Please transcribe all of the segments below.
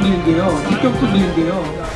밀린대요. 직격도 밀린대요.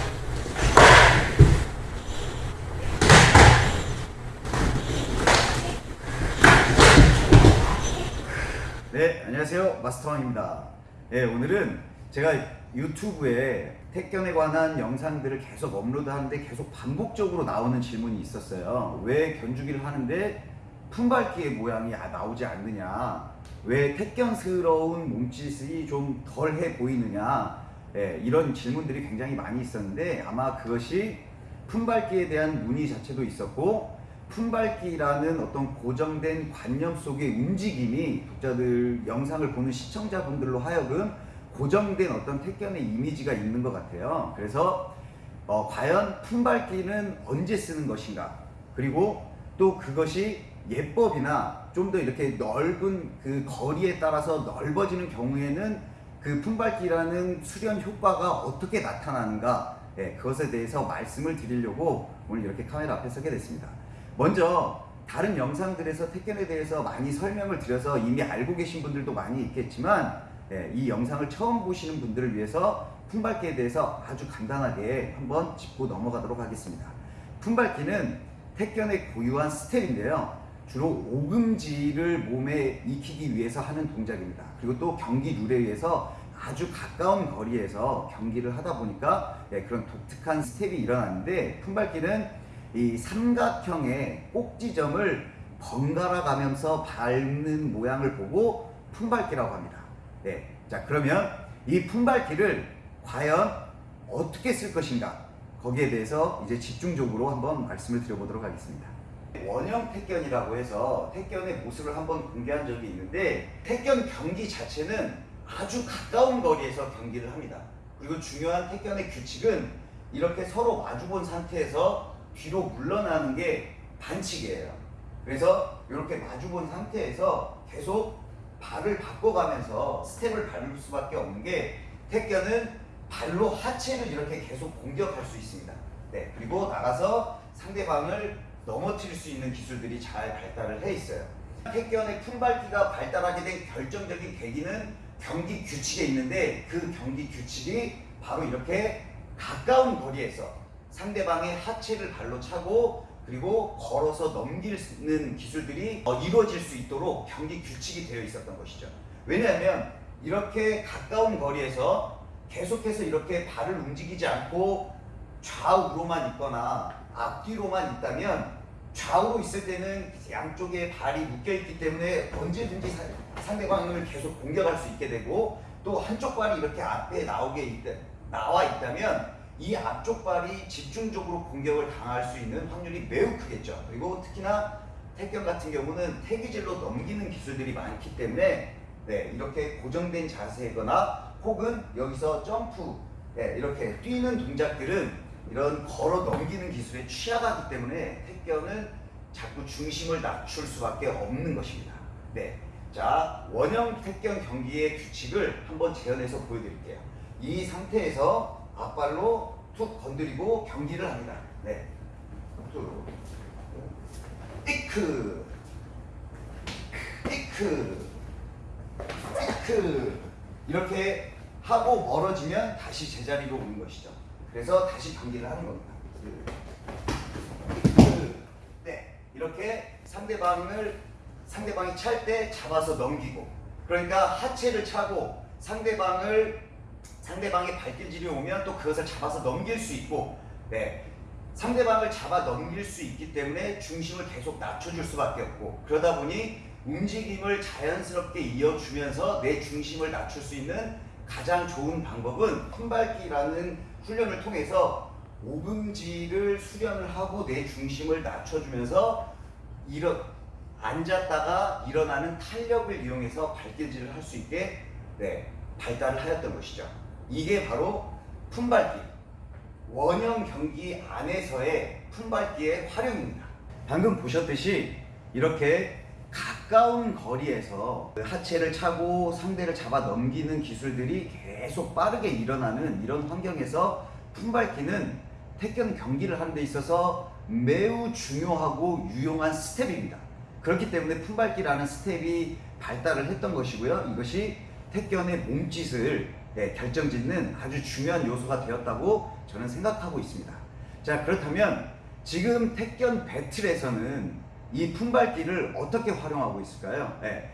네, 안녕하세요. 마스터왕입니다. 네, 오늘은 제가 유튜브에 택견에 관한 영상들을 계속 업로드하는데 계속 반복적으로 나오는 질문이 있었어요. 왜 견주기를 하는데 품밟기의 모양이 아- 나오지 않느냐? 왜 택견스러운 몸짓이 좀 덜해 보이느냐? 예, 이런 질문들이 굉장히 많이 있었는데 아마 그것이 품밟기에 대한 문의 자체도 있었고 품밟기라는 어떤 고정된 관념 속의 움직임이 독자들 영상을 보는 시청자분들로 하여금 고정된 어떤 택견의 이미지가 있는 것 같아요. 그래서 어, 과연 품밟기는 언제 쓰는 것인가? 그리고 또 그것이 예법이나 좀 더 이렇게 넓은 그 거리에 따라서 넓어지는 경우에는 그 품밟기라는 수련 효과가 어떻게 나타나는가? 예, 그것에 대해서 말씀을 드리려고 오늘 이렇게 카메라 앞에 서게 됐습니다. 먼저 다른 영상들에서 택견에 대해서 많이 설명을 드려서 이미 알고 계신 분들도 많이 있겠지만 예, 이 영상을 처음 보시는 분들을 위해서 품밟기에 대해서 아주 간단하게 한번 짚고 넘어가도록 하겠습니다. 품밟기는 택견의 고유한 스텝인데요. 주로 오금질을 몸에 익히기 위해서 하는 동작입니다. 그리고 또 경기 룰에 의해서 아주 가까운 거리에서 경기를 하다 보니까 예, 그런 독특한 스텝이 일어나는데 품밟기는 이 삼각형의 꼭지점을 번갈아 가면서 밟는 모양을 보고 품밟기라고 합니다. 네. 자, 그러면 이 품밟기를 과연 어떻게 쓸 것인가? 거기에 대해서 이제 집중적으로 한번 말씀을 드려보도록 하겠습니다. 원형 택견이라고 해서 택견의 모습을 한번 공개한 적이 있는데 택견 경기 자체는 아주 가까운 거리에서 경기를 합니다. 그리고 중요한 택견의 규칙은 이렇게 서로 마주본 상태에서 뒤로 물러나는 게 반칙이에요. 그래서 이렇게 마주본 상태에서 계속 발을 바꿔가면서 스텝을 밟을 수밖에 없는 게 택견은 발로 하체를 이렇게 계속 공격할 수 있습니다. 네, 그리고 나가서 상대방을 넘어뜨릴 수 있는 기술들이 잘 발달을 해 있어요. 택견의 품밟기가 발달하게 된 결정적인 계기는 경기 규칙에 있는데 그 경기 규칙이 바로 이렇게 가까운 거리에서 상대방의 하체를 발로 차고 그리고 걸어서 넘기는 기술들이 어, 이루어질 수 있도록 경기 규칙이 되어 있었던 것이죠. 왜냐하면 이렇게 가까운 거리에서 계속해서 이렇게 발을 움직이지 않고 좌우로만 있거나 앞뒤로만 있다면 좌우로 있을 때는 양쪽에 발이 묶여 있기 때문에 언제든지 사- 상대방을 계속 공격할 수 있게 되고 또 한쪽 발이 이렇게 앞에 나오게 있다, 나와 있다면 이 앞쪽 발이 집중적으로 공격을 당할 수 있는 확률이 매우 크겠죠. 그리고 특히나 택견 같은 경우는 태기질로 넘기는 기술들이 많기 때문에 네, 이렇게 고정된 자세거나 혹은 여기서 점프 네, 이렇게 뛰는 동작들은 이런 걸어 넘기는 기술에 취약하기 때문에 택견은 자꾸 중심을 낮출 수밖에 없는 것입니다. 네. 자, 원형 택견 경기의 규칙을 한번 재현해서 보여드릴게요. 이 상태에서 앞발로 툭 건드리고 경기를 합니다. 네. 툭. 이크. 이크. 이크. 이렇게 하고 멀어지면 다시 제자리로 오는 것이죠. 그래서 다시 경기를 하는 겁니다. 네. 이렇게 상대방을 상대방이 찰 때 잡아서 넘기고 그러니까 하체를 차고 상대방을 상대방의 발길질이 오면 또 그것을 잡아서 넘길 수 있고 네. 상대방을 잡아 넘길 수 있기 때문에 중심을 계속 낮춰줄 수밖에 없고 그러다 보니 움직임을 자연스럽게 이어주면서 내 중심을 낮출 수 있는 가장 좋은 방법은 품밟기라는 훈련을 통해서 오금지를 수련을 하고 내 중심을 낮춰주면서 일어, 앉았다가 일어나는 탄력을 이용해서 발길질을 할 수 있게 네, 발달을 하였던 것이죠. 이게 바로 품밟기. 원형 경기 안에서의 품밟기의 활용입니다. 방금 보셨듯이 이렇게 가까운 거리에서 하체를 차고 상대를 잡아 넘기는 기술들이 계속 빠르게 일어나는 이런 환경에서 품밟기는 택견 경기를 하는 데 있어서 매우 중요하고 유용한 스텝입니다. 그렇기 때문에 품밟기라는 스텝이 발달을 했던 것이고요. 이것이 택견의 몸짓을 네, 결정짓는 아주 중요한 요소가 되었다고 저는 생각하고 있습니다. 자 그렇다면 지금 택견 배틀에서는 이 품발기를 어떻게 활용하고 있을까요? 네.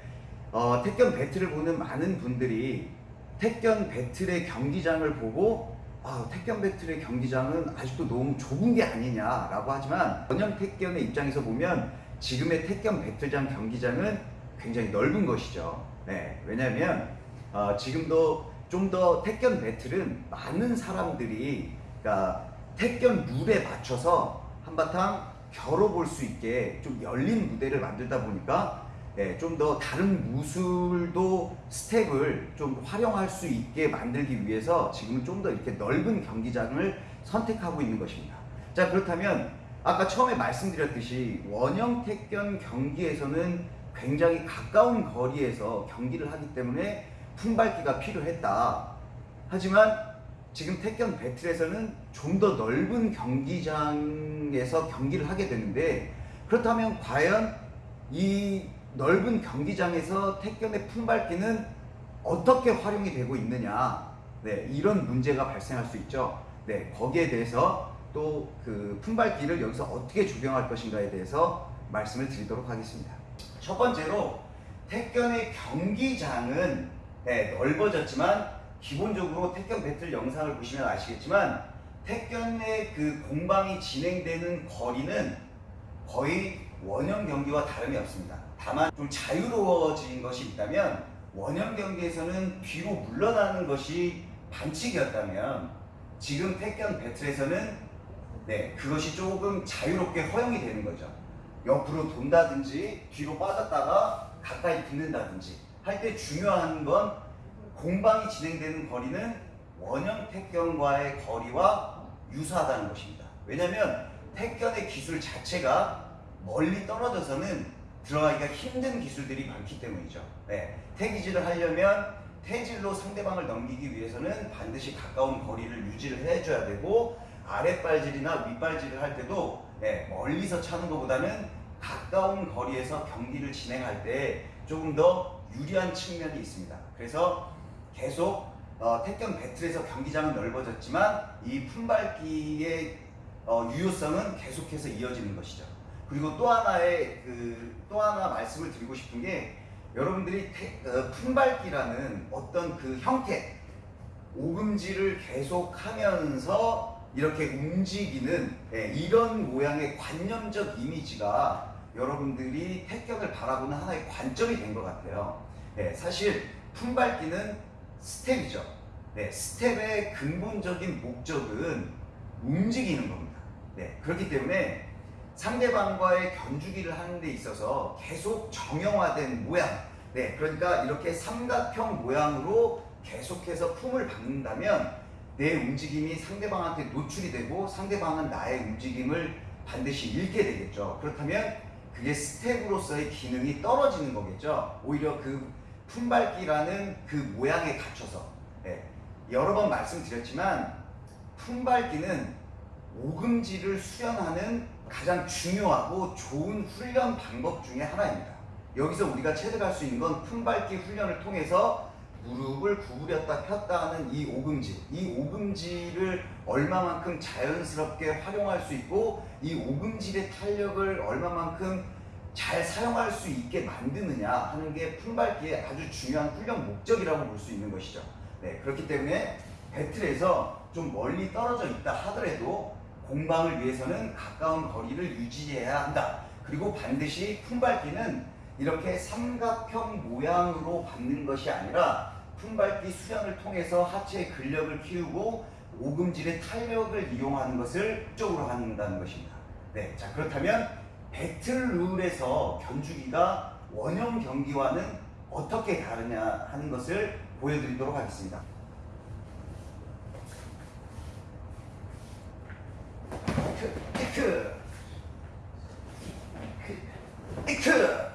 어, 택견 배틀을 보는 많은 분들이 택견 배틀의 경기장을 보고 아, 택견 배틀의 경기장은 아직도 너무 좁은 게 아니냐라고 하지만 원형 택견의 입장에서 보면 지금의 택견 배틀장 경기장은 굉장히 넓은 것이죠. 네, 왜냐하면 어, 지금도 좀 더 택견 배틀은 많은 사람들이 그러니까 택견 룰에 맞춰서 한바탕 겨뤄볼 수 있게 좀 열린 무대를 만들다 보니까 네, 좀더 다른 무술도 스텝을 좀 활용할 수 있게 만들기 위해서 지금은 좀 더 이렇게 넓은 경기장을 선택하고 있는 것입니다. 자 그렇다면 아까 처음에 말씀드렸듯이 원형 택견 경기에서는 굉장히 가까운 거리에서 경기를 하기 때문에 품밟기가 필요했다. 하지만 지금 택견 배틀에서는 좀 더 넓은 경기장에서 경기를 하게 되는데 그렇다면 과연 이 넓은 경기장에서 택견의 품밟기는 어떻게 활용이 되고 있느냐 네, 이런 문제가 발생할 수 있죠. 네, 거기에 대해서 또 그 품밟기를 여기서 어떻게 적용할 것인가에 대해서 말씀을 드리도록 하겠습니다. 첫 번째로 택견의 경기장은 네, 넓어졌지만 기본적으로 택견 배틀 영상을 보시면 아시겠지만 택견의 그 공방이 진행되는 거리는 거의 원형 경기와 다름이 없습니다. 다만 좀 자유로워진 것이 있다면 원형 경기에서는 뒤로 물러나는 것이 반칙이었다면 지금 택견 배틀에서는 네 그것이 조금 자유롭게 허용이 되는 거죠. 옆으로 돈다든지 뒤로 빠졌다가 가까이 붙는다든지 할 때 중요한 건 공방이 진행되는 거리는 원형 택견과의 거리와 유사하다는 것입니다. 왜냐하면 택견의 기술 자체가 멀리 떨어져서는 들어가기가 힘든 기술들이 많기 때문이죠. 네, 태기질을 하려면 태질로 상대방을 넘기기 위해서는 반드시 가까운 거리를 유지를 해줘야 되고 아랫발질이나 윗발질을 할 때도 네, 멀리서 차는 것보다는 가까운 거리에서 경기를 진행할 때 조금 더 유리한 측면이 있습니다. 그래서 계속 어, 택견 배틀에서 경기장은 넓어졌지만 이 품밟기의 어, 유효성은 계속해서 이어지는 것이죠. 그리고 또 하나의 그 또 하나 말씀을 드리고 싶은 게 여러분들이 태, 어, 품밟기라는 어떤 그 형태 오금질을 계속하면서 이렇게 움직이는 예, 이런 모양의 관념적 이미지가 여러분들이 택견을 바라보는 하나의 관점이 된 것 같아요. 예, 사실 품밟기는 스텝이죠. 네, 스텝의 근본적인 목적은 움직이는 겁니다. 네, 그렇기 때문에 상대방과의 견주기를 하는 데 있어서 계속 정형화된 모양, 네, 그러니까 이렇게 삼각형 모양으로 계속해서 품을 받는다면 내 움직임이 상대방한테 노출이 되고 상대방은 나의 움직임을 반드시 잃게 되겠죠. 그렇다면 그게 스텝으로서의 기능이 떨어지는 거겠죠. 오히려 그 품밟기라는 그 모양에 갖춰서 네, 여러 번 말씀드렸지만 품밟기는 오금지를 수련하는 가장 중요하고 좋은 훈련 방법 중에 하나입니다. 여기서 우리가 체득할 수 있는 건 품밟기 훈련을 통해서 무릎을 구부렸다 폈다 하는 이 오금지, 이 오금지를 얼마만큼 자연스럽게 활용할 수 있고 이 오금질의 탄력을 얼마만큼 잘 사용할 수 있게 만드느냐 하는 게 품밟기의 아주 중요한 훈련 목적이라고 볼 수 있는 것이죠. 네, 그렇기 때문에 배틀에서 좀 멀리 떨어져 있다 하더라도 공방을 위해서는 가까운 거리를 유지해야 한다. 그리고 반드시 품밟기는 이렇게 삼각형 모양으로 받는 것이 아니라 품밟기 수련을 통해서 하체의 근력을 키우고 오금질의 탄력을 이용하는 것을 목적으로 한다는 것입니다. 네, 자 그렇다면 배틀 룰에서 견주기가 원형 경기와는 어떻게 다르냐 하는 것을 보여드리도록 하겠습니다. 이크, 이크, 이크,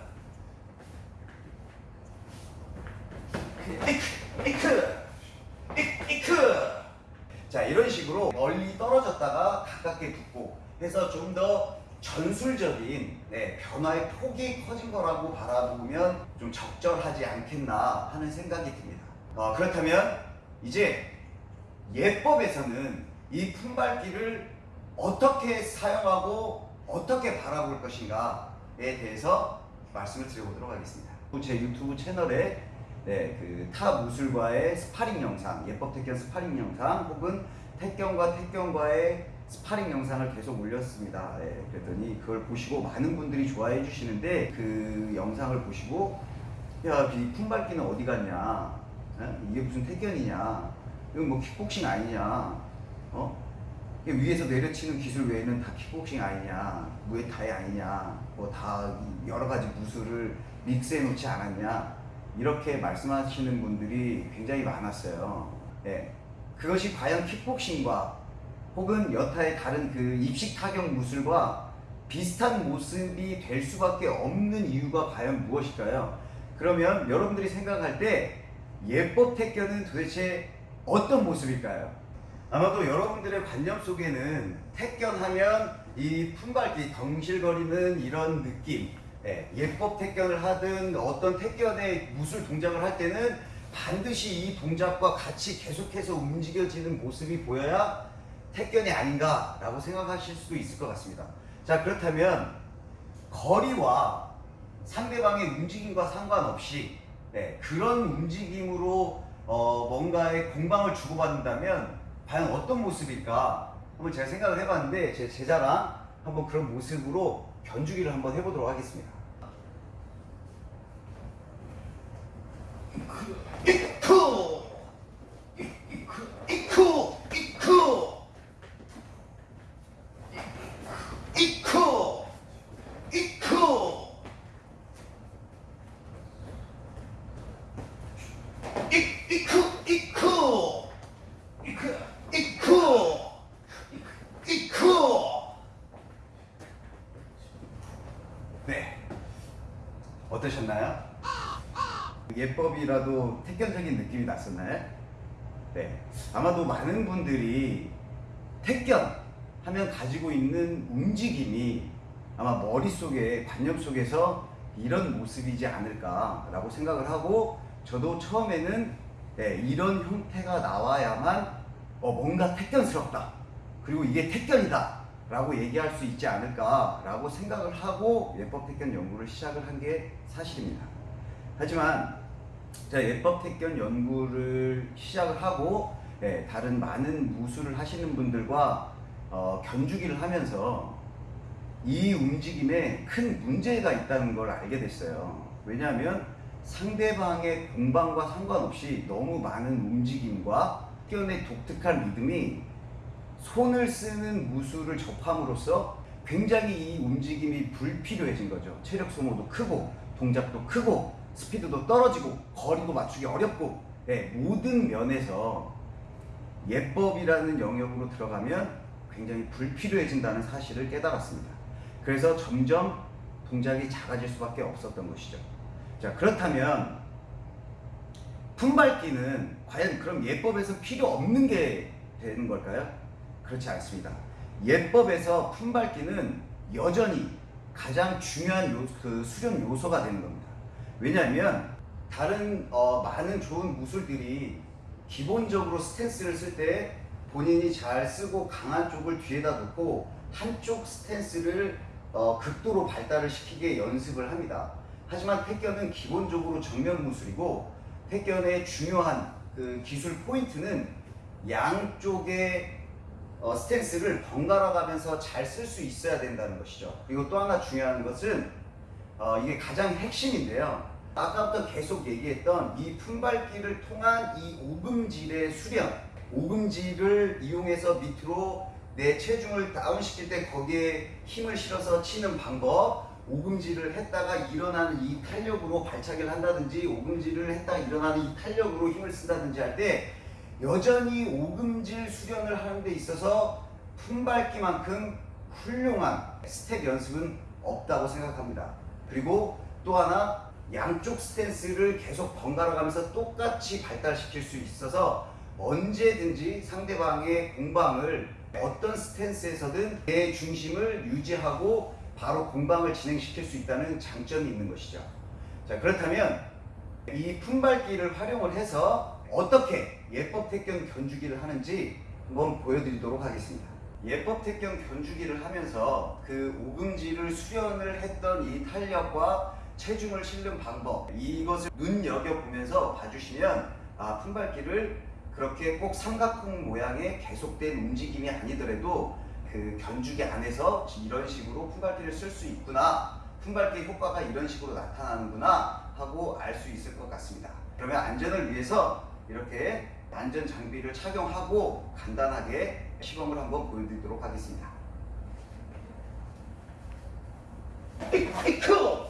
이크, 이크, 이크, 이크. 자 이런 식으로 멀리 떨어졌다가 가깝게 붙고 해서 좀 더 전술적인 네, 변화의 폭이 커진 거라고 바라보면 좀 적절하지 않겠나 하는 생각이 듭니다. 어, 그렇다면 이제 옛법에서는 이 품밟기를 어떻게 사용하고 어떻게 바라볼 것인가에 대해서 말씀을 드려보도록 하겠습니다. 제 유튜브 채널에 네, 그 타 무술과의 스파링 영상, 옛법 택견 스파링 영상 혹은 택견과 택견과의 스파링 영상을 계속 올렸습니다. 네, 그랬더니 그걸 보시고 많은 분들이 좋아해 주시는데 그 영상을 보시고 야, 이 품밟기는 어디 갔냐? 에? 이게 무슨 태견이냐? 이건 뭐 킥복싱 아니냐? 어? 위에서 내려치는 기술 외에는 다 킥복싱 아니냐? 무에타이 아니냐? 뭐 다 여러 가지 무술을 믹스해 놓지 않았냐? 이렇게 말씀하시는 분들이 굉장히 많았어요. 예. 그것이 과연 킥복싱과 혹은 여타의 다른 그 입식 타격 무술과 비슷한 모습이 될 수밖에 없는 이유가 과연 무엇일까요? 그러면 여러분들이 생각할 때 예법 태견은 도대체 어떤 모습일까요? 아마도 여러분들의 관념 속에는 태견하면 이 품밟기 덩실거리는 이런 느낌 예, 법 태견을 하든 어떤 태견의 무술 동작을 할 때는 반드시 이 동작과 같이 계속해서 움직여지는 모습이 보여야 태견이 아닌가라고 생각하실 수도 있을 것 같습니다. 자 그렇다면 거리와 상대방의 움직임과 상관없이 네, 그런 움직임으로 어, 뭔가의 공방을 주고받는다면 과연 어떤 모습일까 한번 제가 생각을 해봤는데 제 제자랑 한번 그런 모습으로 견주기를 한번 해보도록 하겠습니다. 이쿠 이쿠 이쿠 이쿠 이쿠 이쿠 이 이쿠 이쿠 이쿠 이쿠 이쿠 네 어떠셨나요? 예법이라도 태견적인 느낌이 났었나요? 네. 아마도 많은 분들이 태견 하면 가지고 있는 움직임이 아마 머릿속에 관념 속에서 이런 모습이지 않을까라고 생각을 하고 저도 처음에는 네, 이런 형태가 나와야만 어, 뭔가 태견스럽다. 그리고 이게 태견이다 라고 얘기할 수 있지 않을까 라고 생각을 하고 예법 태견 연구를 시작을 한 게 사실입니다. 하지만 제가 예법 태견 연구를 시작을 하고 예, 다른 많은 무술을 하시는 분들과 어, 견주기를 하면서 이 움직임에 큰 문제가 있다는 걸 알게 됐어요. 왜냐하면 상대방의 공방과 상관없이 너무 많은 움직임과 태견의 독특한 리듬이 손을 쓰는 무술을 접함으로써 굉장히 이 움직임이 불필요해진 거죠. 체력 소모도 크고 동작도 크고 스피드도 떨어지고 거리도 맞추기 어렵고 네, 모든 면에서 예법이라는 영역으로 들어가면 굉장히 불필요해진다는 사실을 깨달았습니다. 그래서 점점 동작이 작아질 수밖에 없었던 것이죠. 자 그렇다면 품밟기는 과연 그럼 예법에서 필요 없는 게 되는 걸까요? 그렇지 않습니다. 예법에서 품밟기는 여전히 가장 중요한 요, 그 수련 요소가 되는 겁니다. 왜냐하면 다른 어, 많은 좋은 무술들이 기본적으로 스탠스를 쓸 때 본인이 잘 쓰고 강한 쪽을 뒤에다 놓고 한쪽 스탠스를 어, 극도로 발달을 시키게 연습을 합니다. 하지만 택견은 기본적으로 정면 무술이고 택견의 중요한 그 기술 포인트는 양쪽의 어, 스탠스를 번갈아 가면서 잘 쓸 수 있어야 된다는 것이죠. 그리고 또 하나 중요한 것은 어, 이게 가장 핵심인데요. 아까부터 계속 얘기했던 이 품밟기를 통한 이 오금질의 수련, 오금질을 이용해서 밑으로 내 체중을 다운시킬 때 거기에 힘을 실어서 치는 방법, 오금질을 했다가 일어나는 이 탄력으로 발차기를 한다든지 오금질을 했다가 일어나는 이 탄력으로 힘을 쓴다든지 할 때 여전히 오금질 수련을 하는 데 있어서 품밟기만큼 훌륭한 스텝 연습은 없다고 생각합니다. 그리고 또 하나 양쪽 스탠스를 계속 번갈아 가면서 똑같이 발달시킬 수 있어서 언제든지 상대방의 공방을 어떤 스탠스에서든 내 중심을 유지하고 바로 공방을 진행시킬 수 있다는 장점이 있는 것이죠. 자, 그렇다면 이 품밟기를 활용을 해서 어떻게 옛법 택견 견주기를 하는지 한번 보여드리도록 하겠습니다. 예법 택견 견주기를 하면서 그 오금지를 수련을 했던 이 탄력과 체중을 실는 방법 이것을 눈여겨 보면서 봐주시면 아 품밟기를 그렇게 꼭 삼각형 모양의 계속된 움직임이 아니더라도 그 견주기 안에서 이런 식으로 품밟기를 쓸 수 있구나 품밟기 효과가 이런 식으로 나타나는구나 하고 알 수 있을 것 같습니다. 그러면 안전을 위해서 이렇게 안전 장비를 착용하고 간단하게 시범을 한번 보여드리도록 하겠습니다. 이크!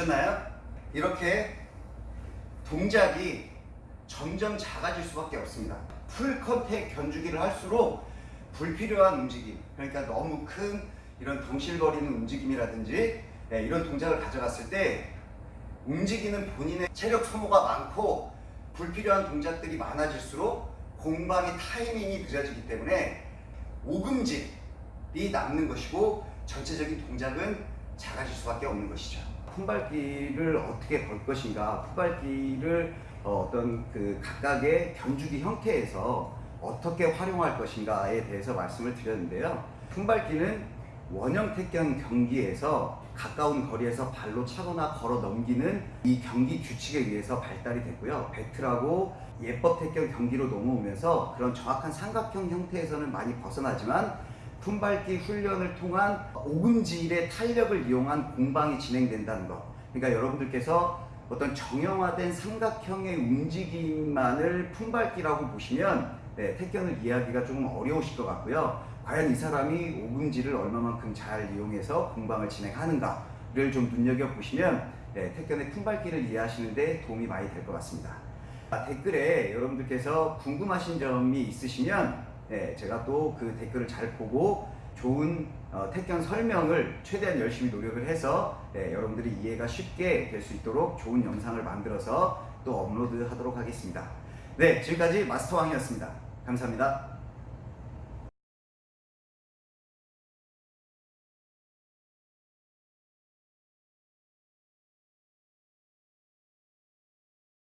보셨나요? 이렇게 동작이 점점 작아질 수밖에 없습니다. full contact 견주기를 할수록 불필요한 움직임, 그러니까 너무 큰 이런 덩실거리는 움직임이라든지 네, 이런 동작을 가져갔을 때 움직이는 본인의 체력 소모가 많고 불필요한 동작들이 많아질수록 공방의 타이밍이 늦어지기 때문에 오금질이 남는 것이고 전체적인 동작은 작아질 수밖에 없는 것이죠. 품밟기를 어떻게 걸 것인가, 품밟기를 어, 어떤 그 각각의 견주기 형태에서 어떻게 활용할 것인가에 대해서 말씀을 드렸는데요. 품밟기는 원형 택견 경기에서 가까운 거리에서 발로 차거나 걸어 넘기는 이 경기 규칙에 의해서 발달이 됐고요. 배틀하고 예법 택견 경기로 넘어오면서 그런 정확한 삼각형 형태에서는 많이 벗어나지만 품밟기 훈련을 통한 오금질의 탄력을 이용한 공방이 진행된다는 것. 그러니까 여러분들께서 어떤 정형화된 삼각형의 움직임만을 품밟기라고 보시면 네, 택견을 이해하기가 조금 어려우실 것 같고요. 과연 이 사람이 오금질을 얼마만큼 잘 이용해서 공방을 진행하는가를 좀 눈여겨보시면 네, 택견의 품밟기를 이해하시는 데 도움이 많이 될 것 같습니다. 아, 댓글에 여러분들께서 궁금하신 점이 있으시면 네, 제가 또 그 댓글을 잘 보고 좋은 어, 택견 설명을 최대한 열심히 노력을 해서 네, 여러분들이 이해가 쉽게 될 수 있도록 좋은 영상을 만들어서 또 업로드 하도록 하겠습니다. 네, 지금까지 마스터왕이었습니다. 감사합니다.